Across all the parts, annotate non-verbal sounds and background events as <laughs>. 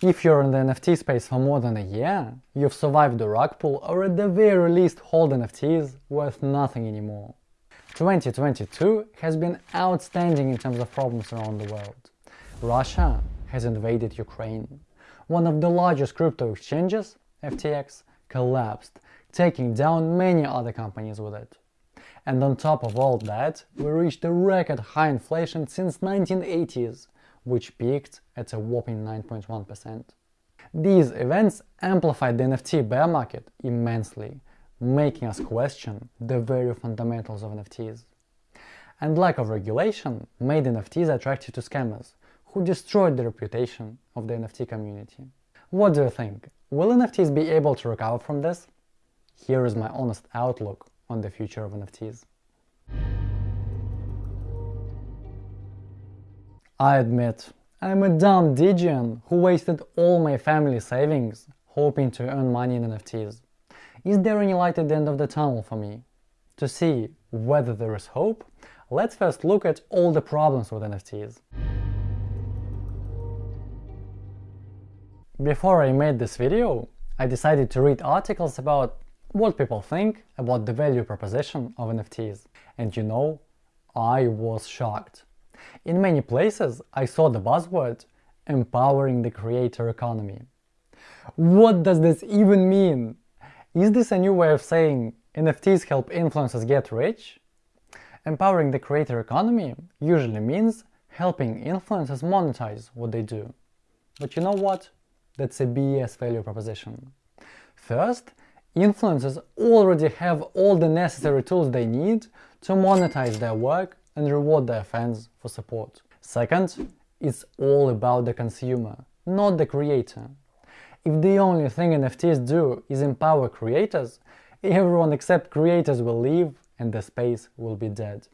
If you're in the NFT space for more than a year, you've survived the rug pull or at the very least hold NFTs worth nothing anymore. 2022 has been outstanding in terms of problems around the world. Russia has invaded Ukraine. One of the largest crypto exchanges, FTX, collapsed, taking down many other companies with it. And on top of all that, we reached a record high inflation since 1980s, which peaked at a whopping 9.1%. These events amplified the NFT bear market immensely, making us question the very fundamentals of NFTs. And lack of regulation made NFTs attractive to scammers, who destroyed the reputation of the NFT community. What do you think? Will NFTs be able to recover from this? Here is my honest outlook on the future of NFTs. I admit, I'm a dumb degen who wasted all my family savings hoping to earn money in NFTs. Is there any light at the end of the tunnel for me? To see whether there is hope, let's first look at all the problems with NFTs. Before I made this video, I decided to read articles about what people think about the value proposition of NFTs. And you know, I was shocked. In many places, I saw the buzzword empowering the creator economy. What does this even mean? Is this a new way of saying NFTs help influencers get rich? Empowering the creator economy usually means helping influencers monetize what they do. But you know what? That's a BS value proposition. First, influencers already have all the necessary tools they need to monetize their work and reward their fans for support. Second, it's all about the consumer, not the creator. If the only thing NFTs do is empower creators, everyone except creators will leave and the space will be dead.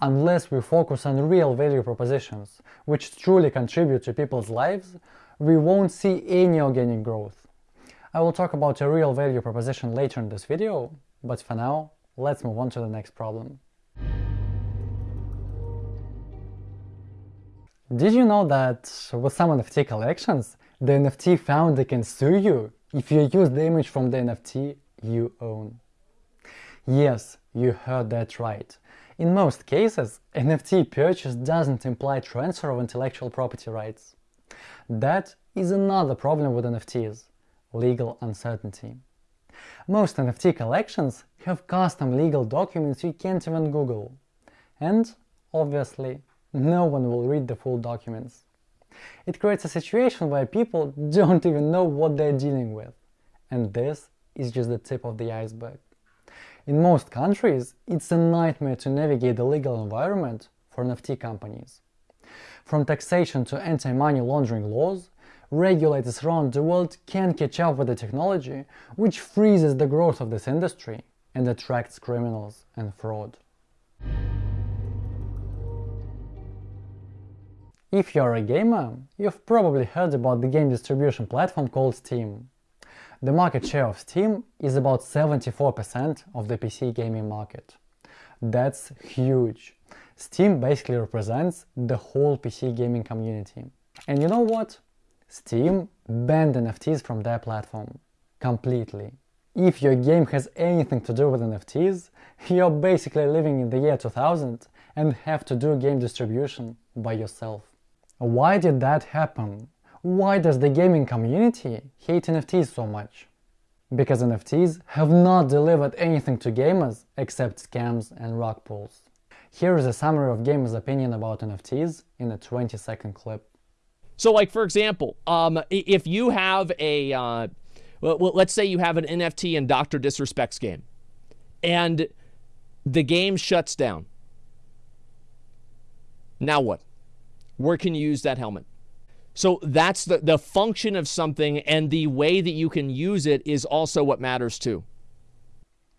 Unless we focus on real value propositions, which truly contribute to people's lives, we won't see any organic growth. I will talk about a real value proposition later in this video, but for now, let's move on to the next problem. Did you know that with some NFT collections, the NFT founder can sue you if you use the image from the NFT you own? Yes, you heard that right. In most cases, NFT purchase doesn't imply transfer of intellectual property rights. That is another problem with NFTs – legal uncertainty. Most NFT collections have custom legal documents you can't even Google. And, obviously, no one will read the full documents. It creates a situation where people <laughs> don't even know what they're dealing with. And this is just the tip of the iceberg. In most countries, it's a nightmare to navigate the legal environment for NFT companies. From taxation to anti-money laundering laws, regulators around the world can't catch up with the technology, which freezes the growth of this industry and attracts criminals and fraud. If you're a gamer, you've probably heard about the game distribution platform called Steam. The market share of Steam is about 74% of the PC gaming market. That's huge. Steam basically represents the whole PC gaming community. And you know what? Steam banned NFTs from their platform. Completely. If your game has anything to do with NFTs, you're basically living in the year 2000 and have to do game distribution by yourself. Why did that happen? Why does the gaming community hate NFTs so much? Because NFTs have not delivered anything to gamers except scams and rug pulls. Here is a summary of gamers' opinion about NFTs in a 20 second clip. So like for example, um, if you have a, uh, well, let's say you have an NFT in Dr. Disrespect's game and the game shuts down. Now what? Where can you use that helmet? So that's the, the function of something and the way that you can use it is also what matters too.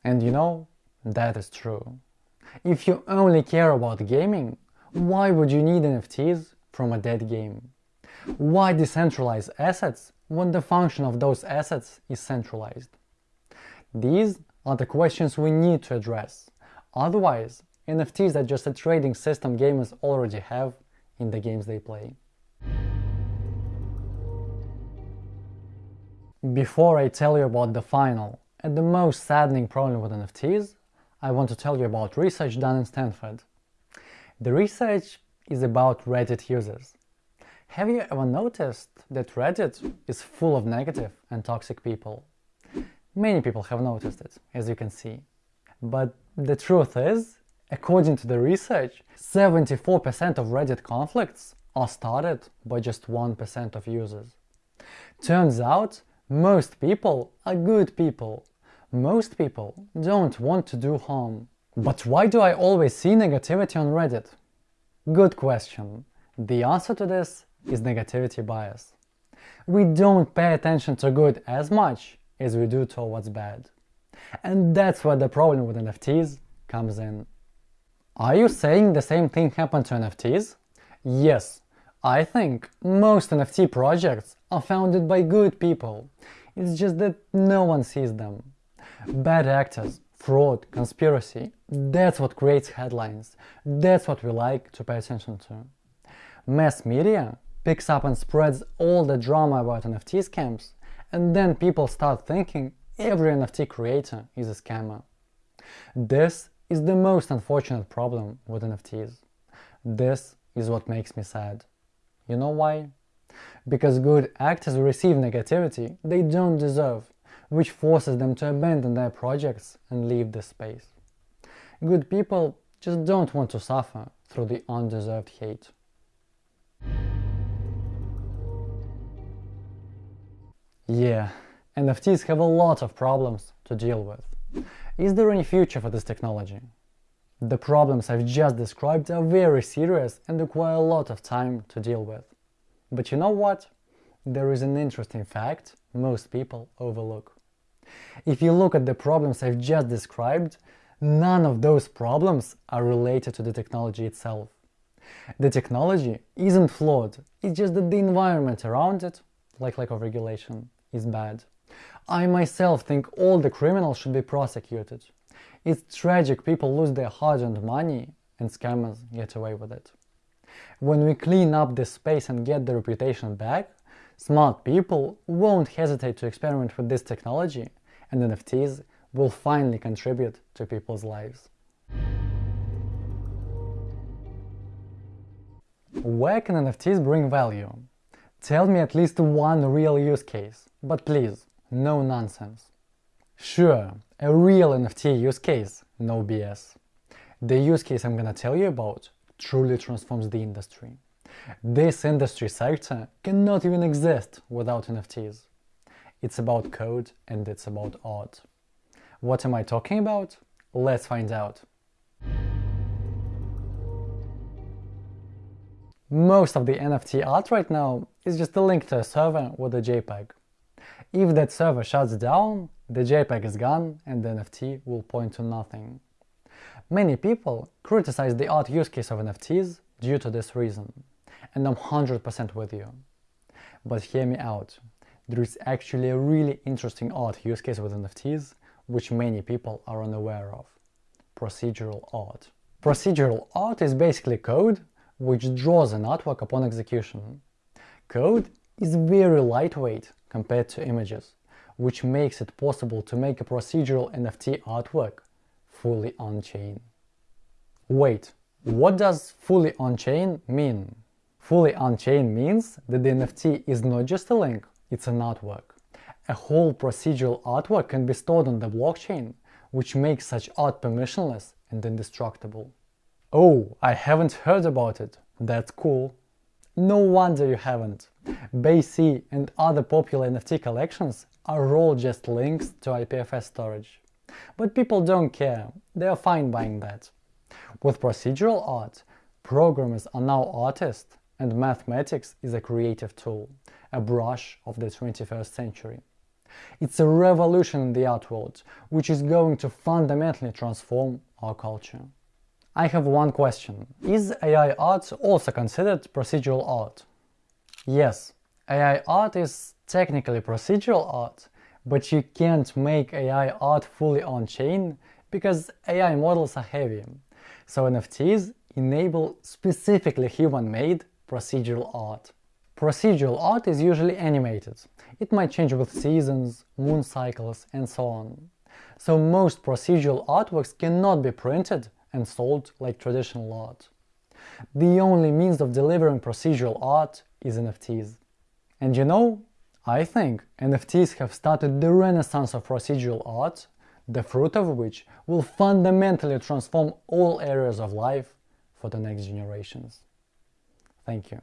And you know, that is true. If you only care about gaming, why would you need NFTs from a dead game? Why decentralize assets when the function of those assets is centralized? These are the questions we need to address. Otherwise, NFTs are just a trading system gamers already have in the games they play. Before I tell you about the final and the most saddening problem with NFTs, I want to tell you about research done in Stanford. The research is about Reddit users. Have you ever noticed that Reddit is full of negative and toxic people? Many people have noticed it, as you can see. But the truth is, according to the research, 74% of Reddit conflicts are started by just 1% of users. Turns out, most people are good people. Most people don't want to do harm. But why do I always see negativity on Reddit? Good question. The answer to this is negativity bias. We don't pay attention to good as much as we do towards bad. And that's where the problem with NFTs comes in. Are you saying the same thing happened to NFTs? Yes, I think most NFT projects are founded by good people. It's just that no one sees them. Bad actors, fraud, conspiracy, that's what creates headlines. That's what we like to pay attention to. Mass media picks up and spreads all the drama about NFT scams, and then people start thinking every NFT creator is a scammer. This is the most unfortunate problem with NFTs. This is what makes me sad. You know why? Because good actors receive negativity they don't deserve, which forces them to abandon their projects and leave the space. Good people just don't want to suffer through the undeserved hate. Yeah, NFTs have a lot of problems to deal with. Is there any future for this technology? The problems I've just described are very serious and require a lot of time to deal with. But you know what? There is an interesting fact most people overlook. If you look at the problems I've just described, none of those problems are related to the technology itself. The technology isn't flawed, it's just that the environment around it, like lack of regulation, is bad. I myself think all the criminals should be prosecuted. It's tragic people lose their hard-earned money and scammers get away with it. When we clean up this space and get the reputation back, smart people won't hesitate to experiment with this technology and NFTs will finally contribute to people's lives. Where can NFTs bring value? Tell me at least one real use case, but please, no nonsense. Sure, a real NFT use case, no BS. The use case I'm gonna tell you about truly transforms the industry. This industry sector cannot even exist without NFTs. It's about code and it's about art. What am I talking about? Let's find out. Most of the NFT art right now is just a link to a server with a JPEG. If that server shuts down, the JPEG is gone and the NFT will point to nothing. Many people criticize the art use case of NFTs due to this reason, and I'm 100% with you. But hear me out, there is actually a really interesting art use case with NFTs which many people are unaware of. Procedural art. Procedural art is basically code which draws an artwork upon execution. Code is very lightweight compared to images, which makes it possible to make a procedural NFT artwork fully on-chain. Wait, what does fully on-chain mean? Fully on-chain means that the NFT is not just a link, it's an artwork. A whole procedural artwork can be stored on the blockchain, which makes such art permissionless and indestructible. Oh, I haven't heard about it. That's cool. No wonder you haven't. BAYC and other popular NFT collections are all just links to IPFS storage. But people don't care, they are fine buying that. With procedural art, programmers are now artists and mathematics is a creative tool, a brush of the 21st century. It's a revolution in the art world, which is going to fundamentally transform our culture. I have one question. Is AI art also considered procedural art? Yes, AI art is technically procedural art, but you can't make AI art fully on-chain because AI models are heavy. So NFTs enable specifically human-made procedural art. Procedural art is usually animated. It might change with seasons, moon cycles, and so on. So most procedural artworks cannot be printed and sold like traditional art. The only means of delivering procedural art is NFTs. And you know, I think NFTs have started the renaissance of procedural art, the fruit of which will fundamentally transform all areas of life for the next generations. Thank you.